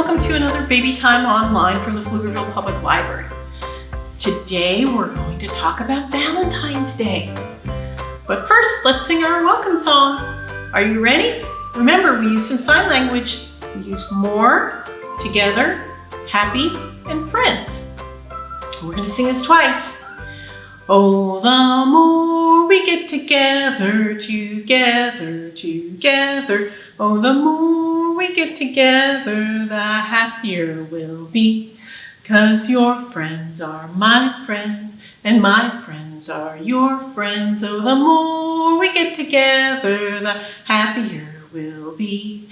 welcome to another Baby Time Online from the Pflugerville Public Library. Today we're going to talk about Valentine's Day. But first, let's sing our welcome song. Are you ready? Remember, we use some sign language. We use more, together, happy, and friends. We're going to sing this twice. Oh, the more we get together, together, together. Oh, the more we get together, the happier we'll be. Cause your friends are my friends, and my friends are your friends. Oh, the more we get together, the happier we'll be.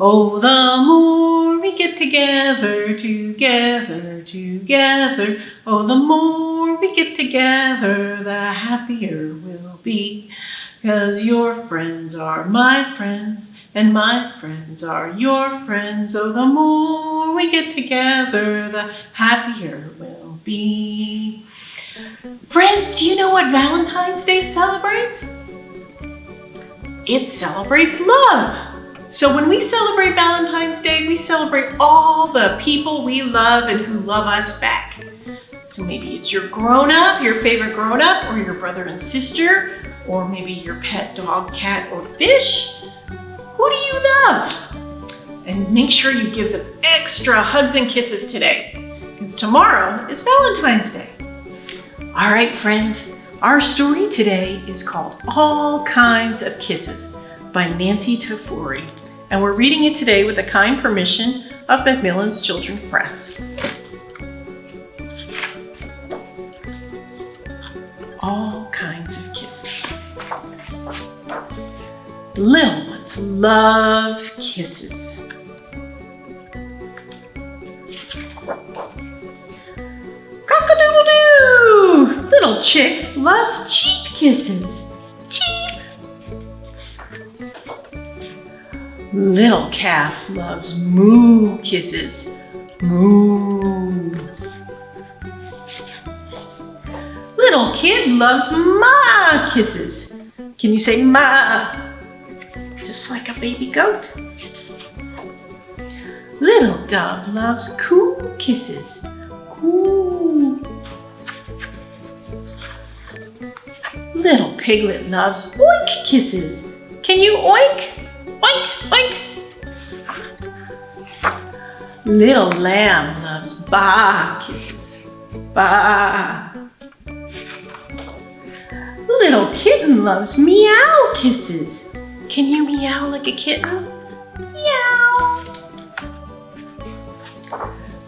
Oh, the more we get together, together, together. Oh, the more we get together, the happier we'll be. Cause your friends are my friends, and my friends are your friends. So the more we get together, the happier we'll be. Friends, do you know what Valentine's Day celebrates? It celebrates love. So when we celebrate Valentine's Day, we celebrate all the people we love and who love us back. So maybe it's your grown-up, your favorite grown-up, or your brother and sister, or maybe your pet dog, cat, or fish. Who do you love? And make sure you give them extra hugs and kisses today, because tomorrow is Valentine's Day. All right, friends, our story today is called All Kinds of Kisses by Nancy Tafuri, and we're reading it today with the kind permission of Macmillan's Children's Press. All. Little ones love kisses. Cock-a-doodle-doo! Little chick loves cheep kisses. Cheep! Little calf loves moo kisses. Moo. Little kid loves ma kisses. Can you say ma? just like a baby goat. Little dove loves coo kisses. Coo. Little piglet loves oink kisses. Can you oink? Oink, oink. Little lamb loves ba kisses. Ba. Little kitten loves meow kisses. Can you meow like a kitten? Meow.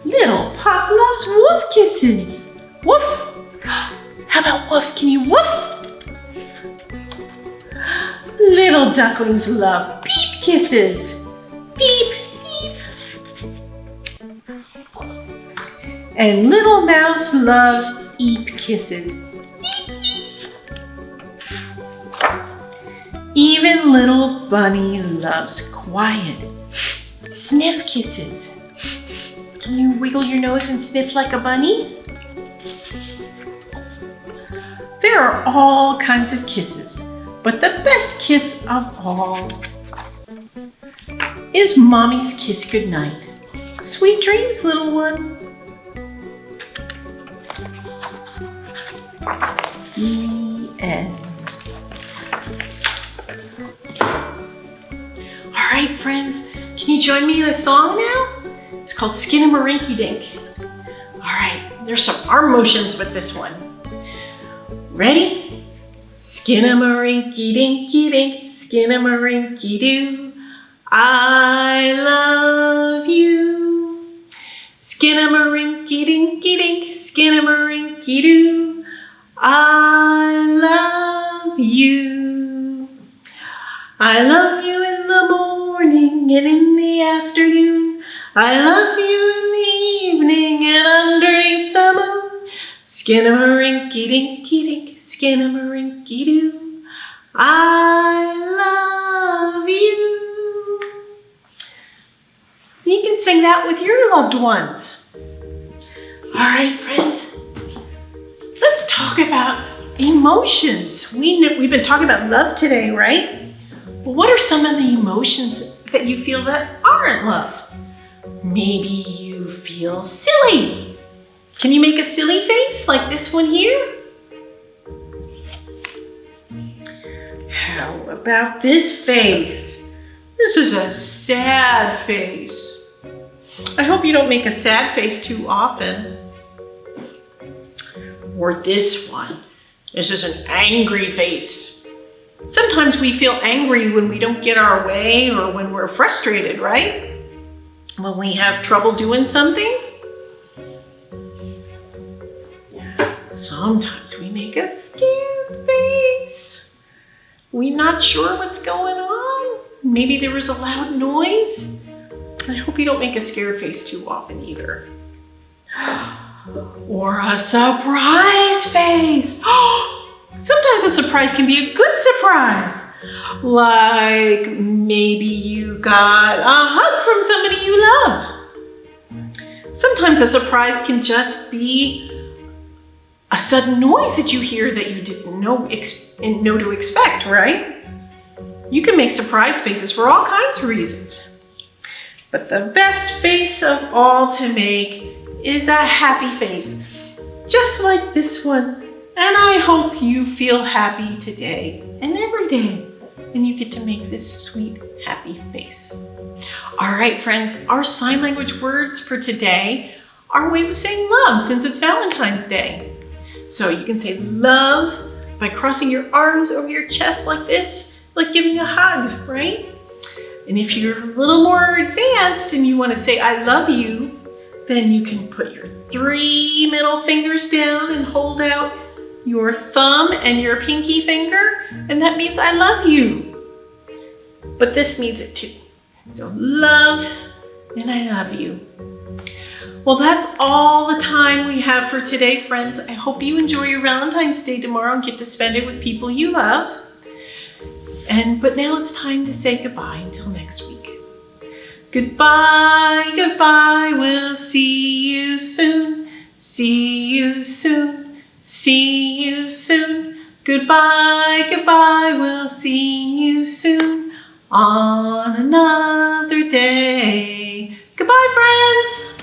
Little pup loves woof kisses. Woof. How about woof? Can you woof? Little ducklings love beep kisses. Beep, beep. And little mouse loves eep kisses. Even little bunny loves quiet. Sniff kisses. Can you wiggle your nose and sniff like a bunny? There are all kinds of kisses, but the best kiss of all is Mommy's kiss goodnight. Sweet dreams, little one. The end. Right, friends, can you join me in a song now? It's called Skinnamarink Dink. All right, there's some arm motions with this one. Ready? Skinnamarink dinky dink, skinnamarink doo. I love you. Skinnamarink dinky dink, skinnamarink doo. I love you. I love you in the morning and in the afternoon. I love you in the evening and underneath the moon. Skinnamarink-y dinky dink, skinnamarink-y doo. I love you. You can sing that with your loved ones. All right, friends, let's talk about emotions. We we've been talking about love today, right? Well, what are some of the emotions that you feel that aren't love? maybe you feel silly. Can you make a silly face like this one here? How about this face? This is a sad face. I hope you don't make a sad face too often. Or this one. This is an angry face. Sometimes we feel angry when we don't get our way or when we're frustrated, right? When we have trouble doing something. Sometimes we make a scared face. We're not sure what's going on. Maybe there was a loud noise. I hope you don't make a scared face too often either. Or a surprise face. Oh, Sometimes a surprise can be a good surprise. Like maybe you got a hug from somebody you love. Sometimes a surprise can just be a sudden noise that you hear that you didn't know, know to expect, right? You can make surprise faces for all kinds of reasons. But the best face of all to make is a happy face, just like this one. And I hope you feel happy today and every day, and you get to make this sweet, happy face. All right, friends, our sign language words for today are ways of saying love since it's Valentine's Day. So you can say love by crossing your arms over your chest like this, like giving a hug, right? And if you're a little more advanced and you want to say, I love you, then you can put your three middle fingers down and hold out your thumb and your pinky finger, and that means I love you. But this means it too. So love and I love you. Well, that's all the time we have for today, friends. I hope you enjoy your Valentine's Day tomorrow and get to spend it with people you love. And but now it's time to say goodbye until next week. Goodbye, goodbye, we'll see you soon. See you soon, see. Goodbye, goodbye, we'll see you soon on another day. Goodbye, friends!